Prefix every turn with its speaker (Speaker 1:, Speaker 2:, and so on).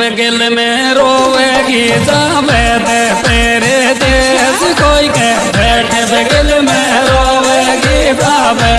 Speaker 1: में रोवेगी जावे दे तेरे देश कोई के बैठ गिल में रोवेगी जावे